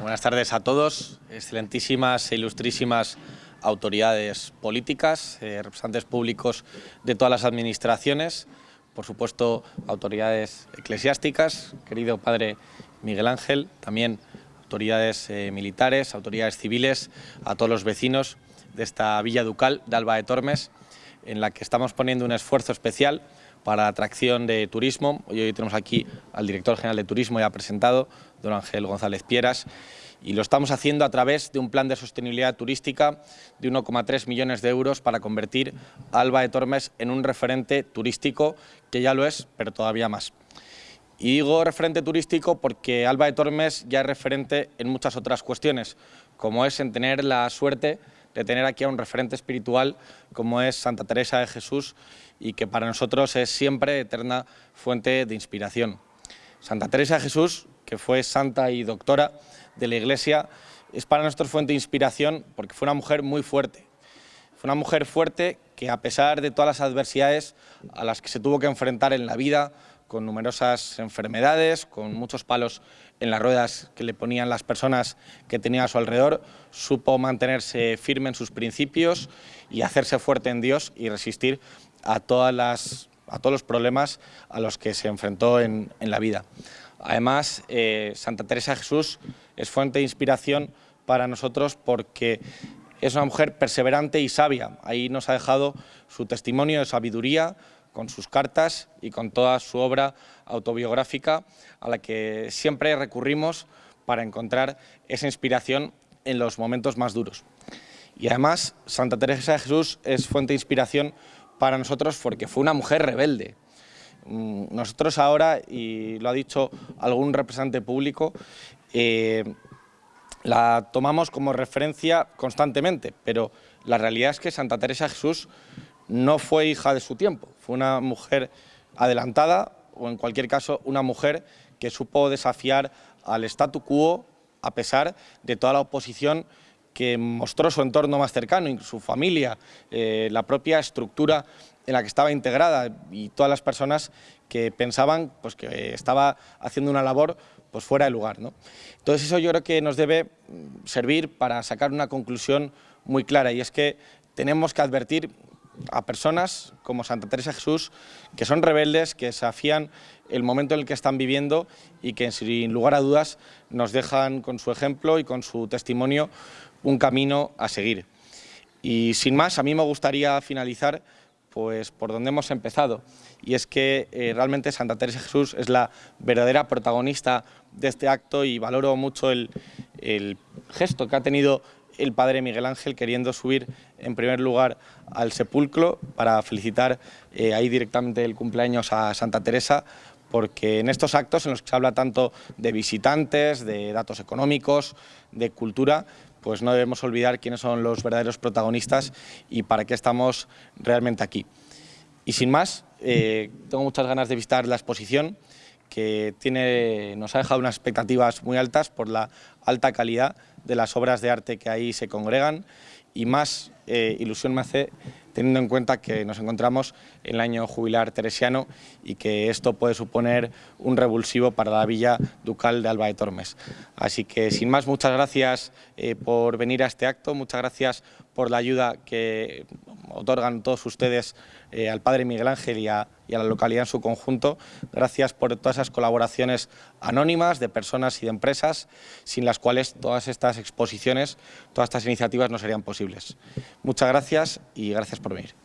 Buenas tardes a todos, excelentísimas e ilustrísimas autoridades políticas, eh, representantes públicos de todas las administraciones, por supuesto autoridades eclesiásticas, querido padre Miguel Ángel, también autoridades eh, militares, autoridades civiles, a todos los vecinos de esta Villa Ducal de Alba de Tormes, en la que estamos poniendo un esfuerzo especial para atracción de turismo. Hoy tenemos aquí al director general de turismo ya presentado, don Ángel González Pieras, y lo estamos haciendo a través de un plan de sostenibilidad turística de 1,3 millones de euros para convertir Alba de Tormes en un referente turístico, que ya lo es, pero todavía más. Y digo referente turístico porque Alba de Tormes ya es referente en muchas otras cuestiones, como es en tener la suerte de tener aquí a un referente espiritual como es Santa Teresa de Jesús y que para nosotros es siempre eterna fuente de inspiración. Santa Teresa de Jesús, que fue santa y doctora de la Iglesia, es para nosotros fuente de inspiración porque fue una mujer muy fuerte. Fue una mujer fuerte que a pesar de todas las adversidades a las que se tuvo que enfrentar en la vida, con numerosas enfermedades, con muchos palos en las ruedas que le ponían las personas que tenía a su alrededor, supo mantenerse firme en sus principios y hacerse fuerte en Dios y resistir a, todas las, a todos los problemas a los que se enfrentó en, en la vida. Además, eh, Santa Teresa de Jesús es fuente de inspiración para nosotros porque es una mujer perseverante y sabia. Ahí nos ha dejado su testimonio de sabiduría, con sus cartas y con toda su obra autobiográfica a la que siempre recurrimos para encontrar esa inspiración en los momentos más duros. Y además, Santa Teresa de Jesús es fuente de inspiración para nosotros porque fue una mujer rebelde. Mm, nosotros ahora, y lo ha dicho algún representante público, eh, la tomamos como referencia constantemente, pero la realidad es que Santa Teresa de Jesús no fue hija de su tiempo, fue una mujer adelantada o en cualquier caso una mujer que supo desafiar al statu quo a pesar de toda la oposición que mostró su entorno más cercano, su familia, eh, la propia estructura en la que estaba integrada y todas las personas que pensaban pues, que estaba haciendo una labor pues, fuera de lugar. ¿no? Entonces eso yo creo que nos debe mm, servir para sacar una conclusión muy clara y es que tenemos que advertir a personas como Santa Teresa Jesús, que son rebeldes, que desafían el momento en el que están viviendo y que sin lugar a dudas nos dejan con su ejemplo y con su testimonio un camino a seguir. Y sin más, a mí me gustaría finalizar pues por donde hemos empezado, y es que eh, realmente Santa Teresa Jesús es la verdadera protagonista de este acto y valoro mucho el, el gesto que ha tenido el padre Miguel Ángel queriendo subir en primer lugar al sepulcro para felicitar eh, ahí directamente el cumpleaños a Santa Teresa porque en estos actos en los que se habla tanto de visitantes, de datos económicos, de cultura, pues no debemos olvidar quiénes son los verdaderos protagonistas y para qué estamos realmente aquí. Y sin más, eh, tengo muchas ganas de visitar la exposición, que tiene, nos ha dejado unas expectativas muy altas por la alta calidad de las obras de arte que ahí se congregan y más eh, ilusión me hace teniendo en cuenta que nos encontramos en el año jubilar teresiano y que esto puede suponer un revulsivo para la Villa Ducal de Alba de Tormes. Así que sin más, muchas gracias eh, por venir a este acto, muchas gracias por la ayuda que otorgan todos ustedes eh, al Padre Miguel Ángel y a, y a, la localidad en su conjunto. Gracias por todas esas colaboraciones anónimas de personas y de empresas, sin las cuales todas estas exposiciones, todas estas iniciativas no serían posibles. Muchas gracias y gracias por venir.